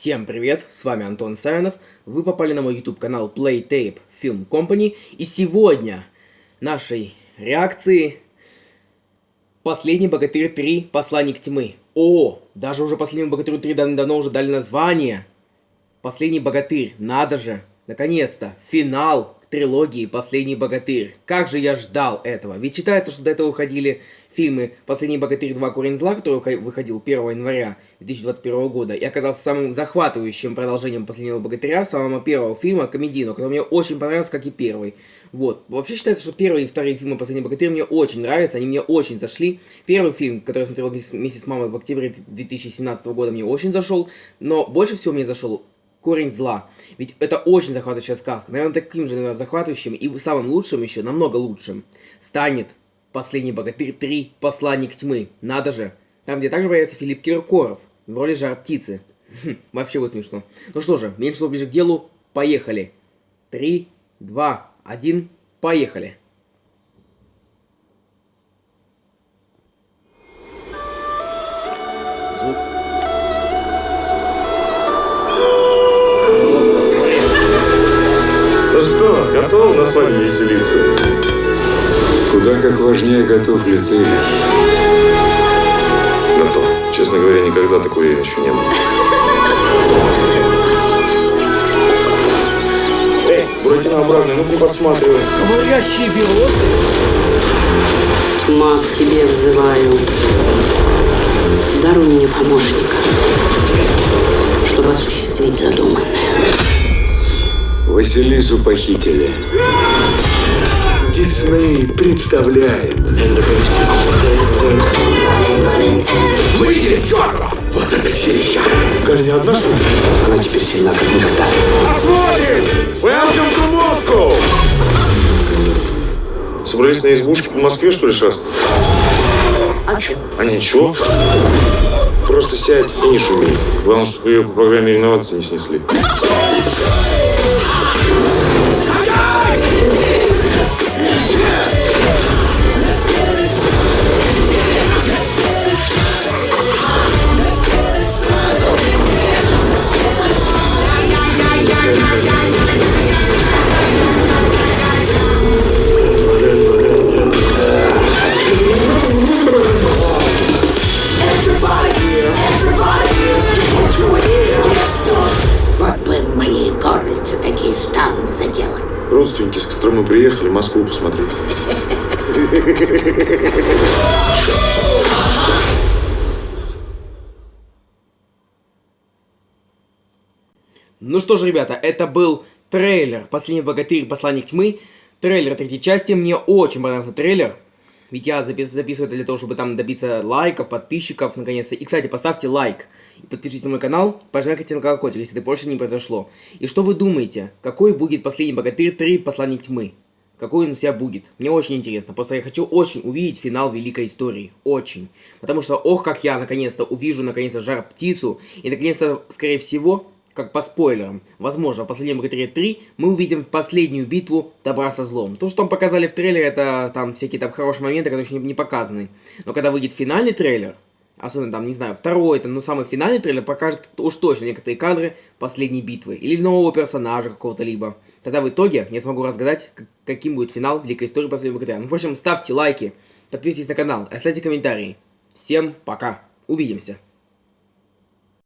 Всем привет, с вами Антон Савинов, вы попали на мой YouTube канал Playtape Film Company, и сегодня нашей реакции Последний Богатырь 3 Посланник Тьмы. О, даже уже Последнему Богатырю 3 давно уже дали название. Последний Богатырь, надо же, наконец-то, финал трилогии «Последний богатырь». Как же я ждал этого. Ведь считается, что до этого выходили фильмы «Последний богатырь 2. Корень зла», который выходил 1 января 2021 года, и оказался самым захватывающим продолжением «Последнего богатыря», самого первого фильма, комедийного, который мне очень понравился, как и первый. Вот. Вообще считается, что первые и вторые фильмы «Последний богатырь» мне очень нравятся, они мне очень зашли. Первый фильм, который я смотрел вместе с мамой в октябре 2017 года, мне очень зашел, но больше всего мне зашел корень зла. Ведь это очень захватывающая сказка. Наверное, таким же наверное, захватывающим и самым лучшим еще, намного лучшим, станет «Последний богатырь 3. Посланник тьмы». Надо же. Там, где также появится Филипп Киркоров в роли жар птицы. Хм, вообще вот смешно. Ну что же, меньше слов ближе к делу. Поехали. Три, два, один, поехали. С вами веселиться? Куда как важнее, готов ли ты? Готов. Честно говоря, никогда такой еще не был. Эй, буратинообразный, ну не подсматривай. Говорящие березы? Тьма, к тебе взываю. Даруй мне помощника, чтобы осуществить задуманное. Василису похитили. Дисней представляет. Мы видели черного! Вот это силища! Галя не одна, что ли? Она теперь сильна, как никогда. Посмотрим! Welcome to Moscow! Собрались на избушке по Москве, что ли, шастать? А чё? А ничего. Просто сядь и не шуми. Главное, чтобы ее по программе реновации не снесли. I Родственники с Костромы приехали Москву посмотреть. Ну что ж, ребята, это был трейлер «Последний богатырь. Посланник тьмы». Трейлер третьей части. Мне очень понравился трейлер. Ведь я запис записываю это для того, чтобы там добиться лайков, подписчиков, наконец-то. И, кстати, поставьте лайк. И подпишитесь на мой канал, прожимайте на колокольчик, если это больше не произошло. И что вы думаете, какой будет последний богатырь 3 Посланник Тьмы? Какой он у себя будет? Мне очень интересно. Просто я хочу очень увидеть финал великой истории. Очень. Потому что, ох, как я наконец-то увижу, наконец-то, жар-птицу. И, наконец-то, скорее всего, как по спойлерам, возможно, в последнем Богатыре 3 мы увидим последнюю битву добра со злом. То, что там показали в трейлере, это там всякие там хорошие моменты, которые еще не, не показаны. Но когда выйдет финальный трейлер, особенно там, не знаю, второй, там, ну, самый финальный трейлер покажет уж точно некоторые кадры последней битвы. Или нового персонажа какого-то либо. Тогда в итоге я смогу разгадать, каким будет финал Великой Истории Последнего Богатыря. Ну, в общем, ставьте лайки, подписывайтесь на канал, оставьте комментарии. Всем пока, увидимся.